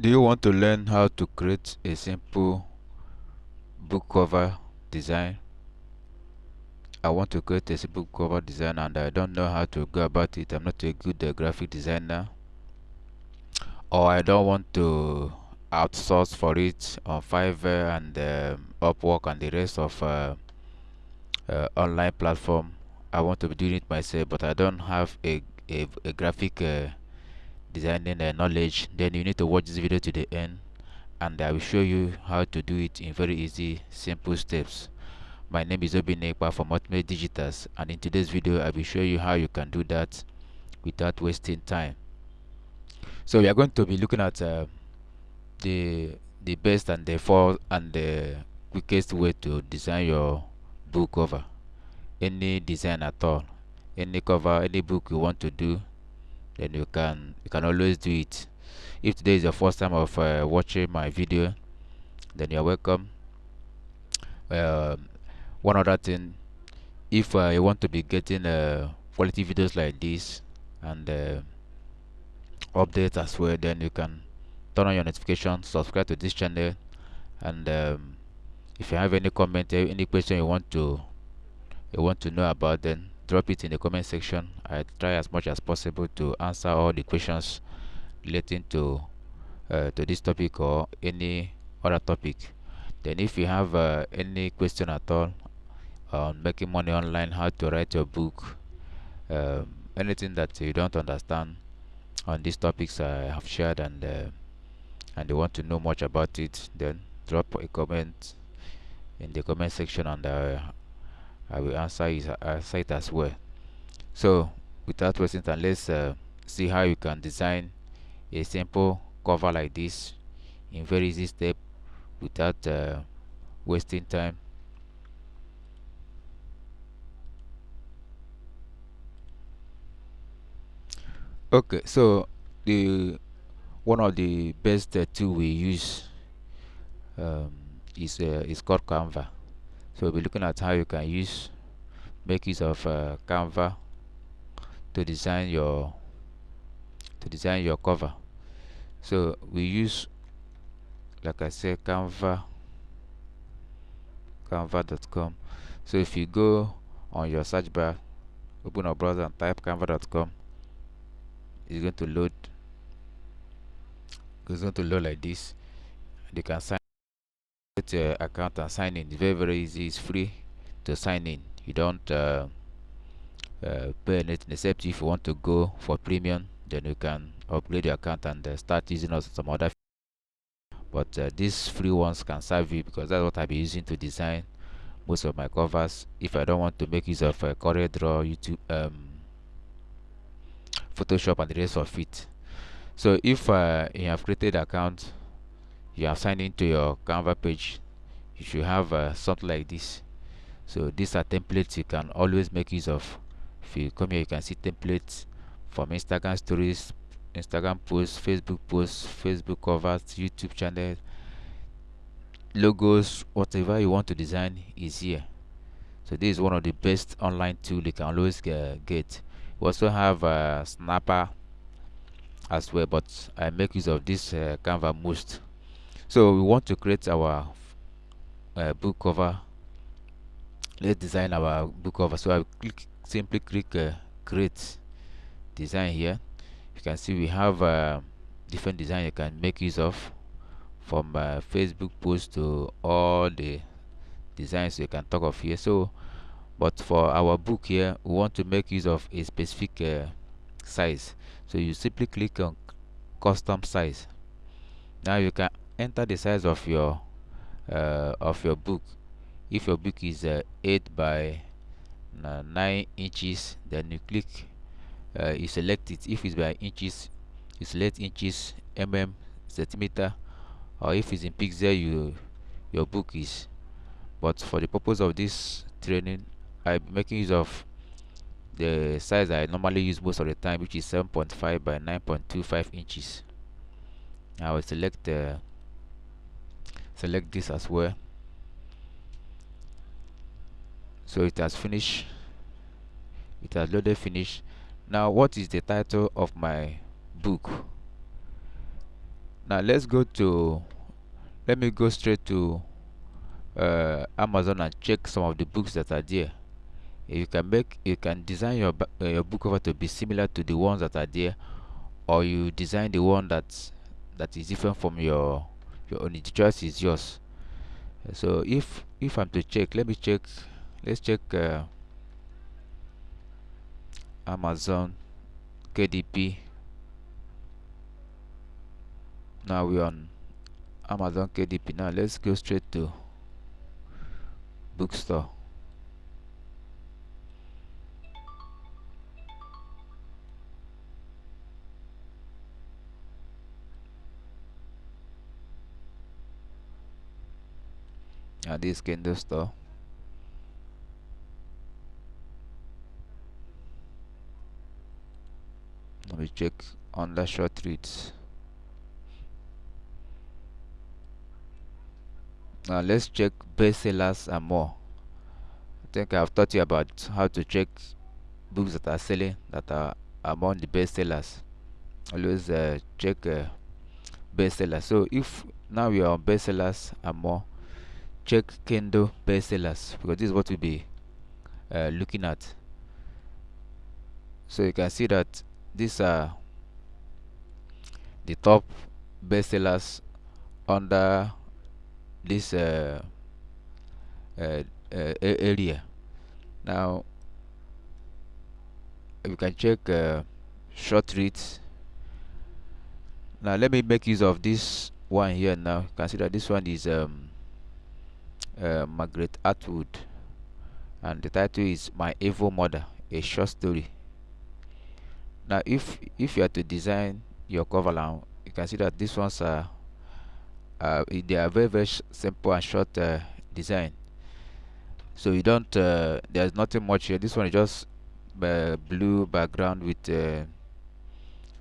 Do you want to learn how to create a simple book cover design? I want to create a simple cover design and I don't know how to go about it. I'm not a good uh, graphic designer or I don't want to outsource for it on Fiverr and um, Upwork and the rest of uh, uh, online platform. I want to be doing it myself but I don't have a, a, a graphic uh, designing uh, knowledge then you need to watch this video to the end and I will show you how to do it in very easy simple steps. My name is Obinekpa from Ultimate Digitals and in today's video I will show you how you can do that without wasting time. So we are going to be looking at uh, the the best and the four and the quickest way to design your book cover. Any design at all any cover any book you want to do then you can you can always do it. If today is your first time of uh, watching my video then you're welcome. Uh, one other thing if uh, you want to be getting uh, quality videos like this and uh, updates as well then you can turn on your notifications subscribe to this channel. And um, if you have any comment any question you want to you want to know about then drop it in the comment section. I try as much as possible to answer all the questions relating to uh, to this topic or any other topic. Then if you have uh, any question at all on making money online how to write your book um, anything that you don't understand on these topics i have shared and uh, and you want to know much about it then drop a comment in the comment section and uh, I will answer it, answer it as well. So without wasting time let's uh, see how you can design a simple cover like this in very easy step without uh, wasting time. Okay so the one of the best uh, tool we use um, is uh, is called canva so we'll be looking at how you can use make use of uh, canva to design your to design your cover. So we use like i said canva canva.com so if you go on your search bar open a browser and type canva.com it's going to load it's going to load like this. You can sign your account and sign in. It's very very easy. It's free to sign in. You don't uh, uh, pay anything except if you want to go for premium then you can upgrade your account and uh, start using us some other but uh, these free ones can serve you because that's what I'll be using to design most of my covers. If I don't want to make use of uh, CorelDRAW YouTube um, Photoshop and the rest of it. So if uh, you have created account you have signed into your canva page you should have uh, something like this. So these are templates you can always make use of. If you come here you can see templates from instagram stories instagram posts facebook posts facebook covers youtube channel logos whatever you want to design is here. So this is one of the best online tool you can always get. We also have uh, Snappa as well but i make use of this uh, canva most so we want to create our uh, book cover. Let's design our book cover. So i click simply click uh, create design here. You can see we have uh, different design you can make use of from uh, facebook post to all the designs you can talk of here. So but for our book here we want to make use of a specific uh, size. So you simply click on custom size. Now you can enter the size of your uh, of your book. If your book is uh, 8 by uh, 9 inches then you click uh, you select it. If it's by inches you select inches mm centimeter. Or if it's in pixel you your book is. But for the purpose of this training i'm making use of the size i normally use most of the time which is 7.5 by 9.25 inches. I will select the select this as well. So it has finished. It has loaded finish now what is the title of my book? Now let's go to let me go straight to uh, Amazon and check some of the books that are there. You can make you can design your uh, your book cover to be similar to the ones that are there or you design the one that that is different from your your the choice is yours. So if if i'm to check let me check let's check uh, amazon kdp now we're on amazon kdp now let's go straight to bookstore Kindle store. Let me check on the short reads. Now let's check bestsellers and more. I think I've taught you about how to check books that are selling that are among the bestsellers. Always uh, check uh, so if now we are on bestsellers and more check Kindle bestsellers because this is what we'll be uh, looking at. So you can see that these are the top bestsellers under this uh, uh, uh area. Now you can check uh, short reads. Now let me make use of this one here. Now you can see that this one is um, uh, Margaret Atwood and the title is My Evil Mother, a short story. Now if if you are to design your cover now, you can see that these ones are uh, they are very very simple and short uh, design. So you don't uh, there's nothing much here. This one is just uh, blue background with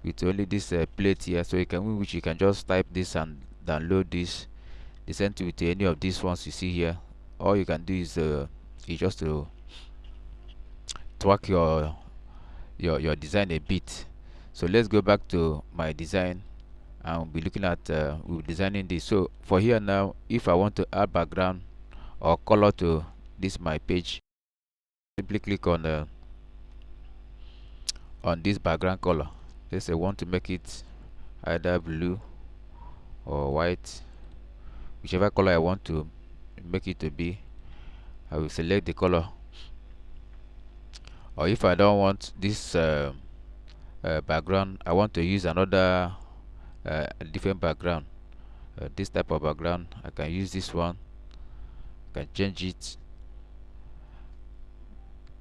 with only this plate here. So you can which you can just type this and download this sent you to any of these ones you see here. All you can do is uh, is just to tweak your your your design a bit. So let's go back to my design and we'll be looking at uh, we'll be designing this. So for here now if I want to add background or color to this my page simply click on uh, on this background color. Let's say I want to make it either blue or white whichever color I want to make it to be I will select the color. Or if I don't want this uh, uh, background I want to use another uh, different background. Uh, this type of background I can use this one. I can change it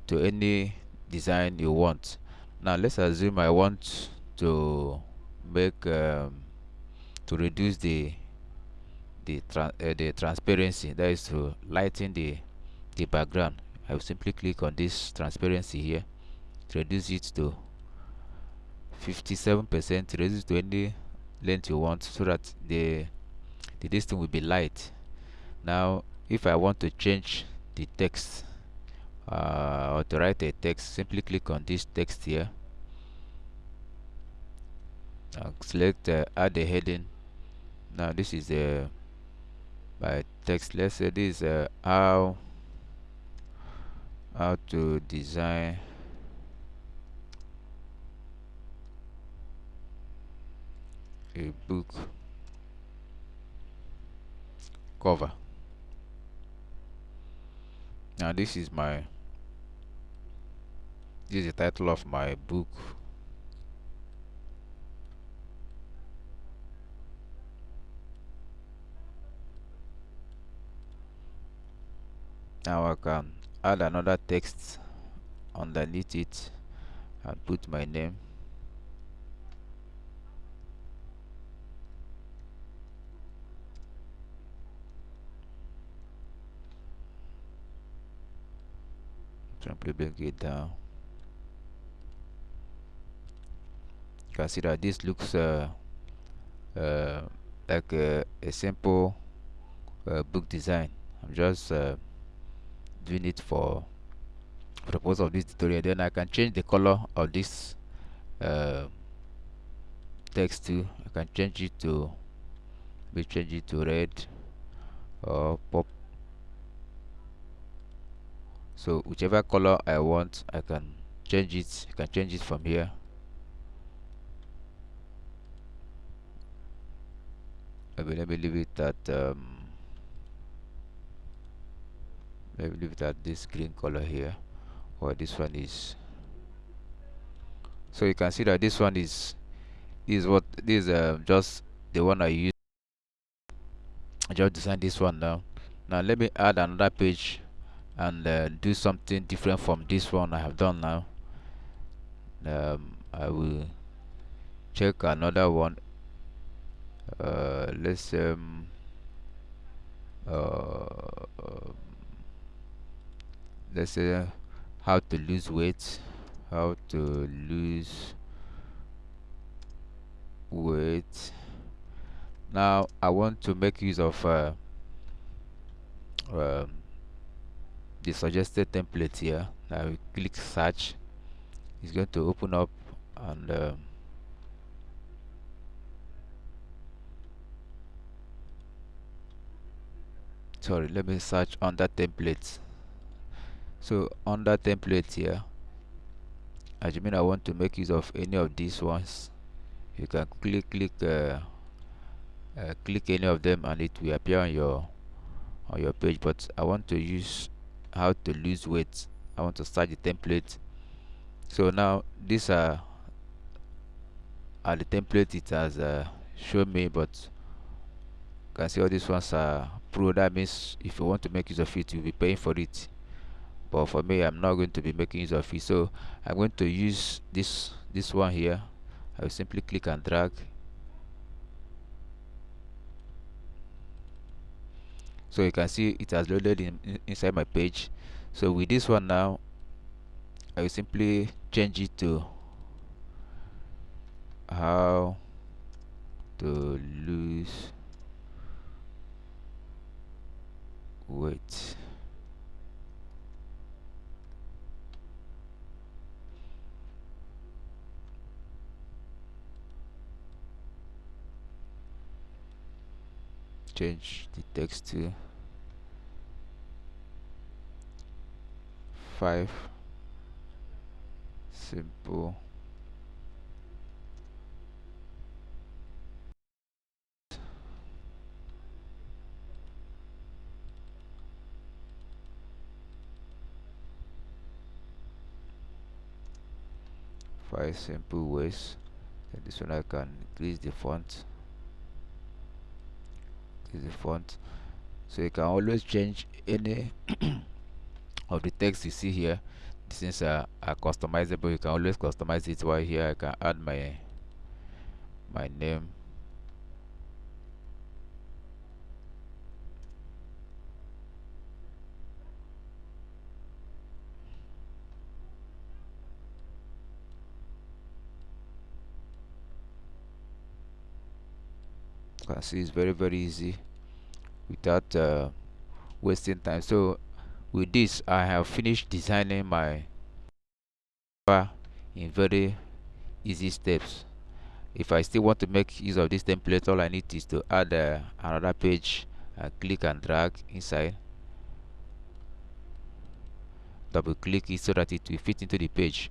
to any design you want. Now let's assume I want to make um, to reduce the the tra uh, the transparency that is to lighten the the background. I will simply click on this transparency here reduce it to 57 percent reduce it to any length you want so that the the distance will be light. Now if I want to change the text uh, or to write a text simply click on this text here. Select uh, add a heading. Now this is the by text. Let's say this is uh, how how to design a book cover. Now this is my this is the title of my book now I can add another text underneath it and put my name. Simply bring it down. You can see that this looks uh, uh, like a, a simple uh, book design. I'm just uh, doing it for, purpose of this tutorial then I can change the color of this uh, text too. I can change it to me change it to red or pop. So whichever color I want I can change it I can change it from here. Maybe let me leave it at um, let me leave it at this green color here. Or this one is so you can see that this one is is what this uh, just the one I use. I just designed this one now. Now let me add another page and uh, do something different from this one I have done now. Um, I will check another one. Uh, let's um, uh, let's say how to lose weight how to lose weight. Now I want to make use of uh, um, the suggested template here. Now we click search. It's going to open up and um, sorry let me search under templates so under template here as you mean I want to make use of any of these ones. You can click click uh, uh, click any of them and it will appear on your on your page. But I want to use how to lose weight. I want to start the template. So now these are are the template it has uh, shown me but you can see all these ones are pro. That means if you want to make use of it you'll be paying for it but for me I'm not going to be making use of it. So I'm going to use this this one here. I will simply click and drag. So you can see it has loaded in, in, inside my page. So with this one now I will simply change it to how to lose weight change the text to 5 simple. Five simple ways and this one I can increase the font is the font. So you can always change any of the text you see here. Since uh, are customizable. You can always customize it. While here I can add my my name can see it's very very easy without uh, wasting time. So with this I have finished designing my cover in very easy steps. If I still want to make use of this template all I need is to add uh, another page. And click and drag inside. Double click it so that it will fit into the page.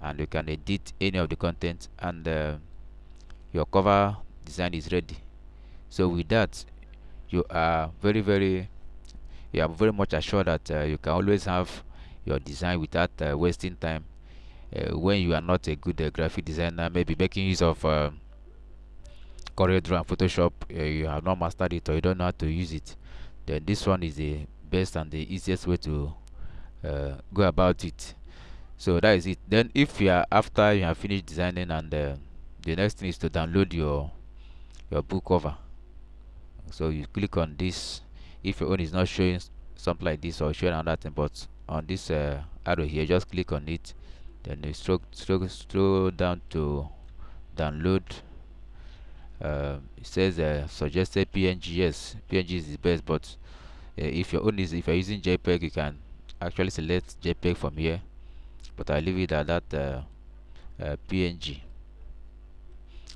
And you can edit any of the content and uh, your cover design is ready so with that you are very very you are very much assured that uh, you can always have your design without uh, wasting time. Uh, when you are not a good uh, graphic designer maybe making use of uh, CorelDRAW and Photoshop uh, you have not mastered it or you don't know how to use it then this one is the best and the easiest way to uh, go about it. So that is it. Then if you are after you have finished designing and the next thing is to download your your book cover so you click on this. If your own is not showing something like this or showing another thing but on this uh, arrow here just click on it. Then you stroke stroke scroll down to download. Uh, it says uh, suggested png yes png is the best but uh, if your own is if you're using jpeg you can actually select jpeg from here. But i leave it at that uh, uh, png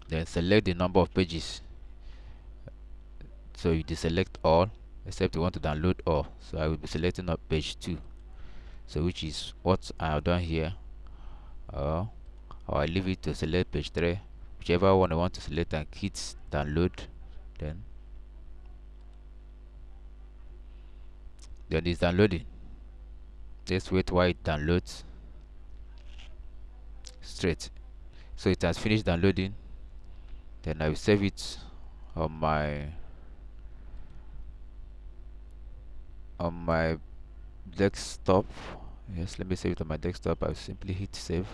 then select the number of pages so you deselect all except you want to download all. So I will be selecting up page 2 so which is what I have done here. Uh, or I leave it to select page 3 whichever one I want to select and hit download then then it's downloading. Let's wait while it downloads. Straight. So it has finished downloading. Then I will save it on my on my desktop. Yes let me save it on my desktop. I'll simply hit save.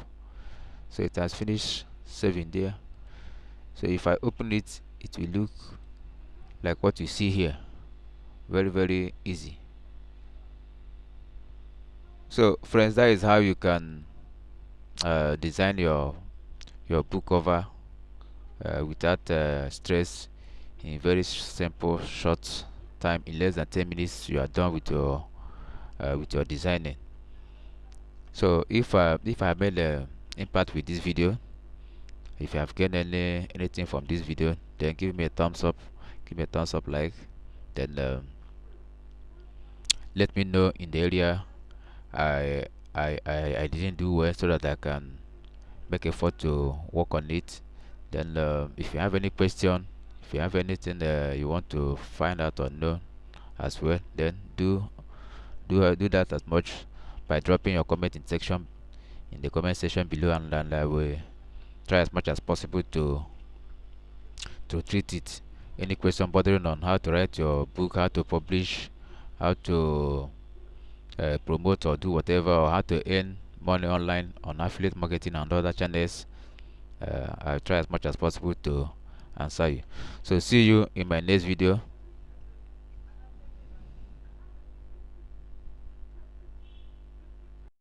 So it has finished saving there. So if I open it it will look like what you see here. Very very easy. So friends that is how you can uh, design your your book cover uh, without uh, stress in very simple short time in less than 10 minutes you are done with your uh, with your designing. So if uh, if I made an impact with this video if you have gained any anything from this video then give me a thumbs up give me a thumbs up like then um, let me know in the area I, I I I didn't do well so that I can make effort to work on it. Then uh, if you have any question if you have anything uh, you want to find out or know as well then do do uh, do that as much by dropping your comment in section in the comment section below and, and I will try as much as possible to to treat it. Any question bothering on how to write your book how to publish how to uh, promote or do whatever or how to earn money online on affiliate marketing and other channels uh, I'll try as much as possible to answer you. So see you in my next video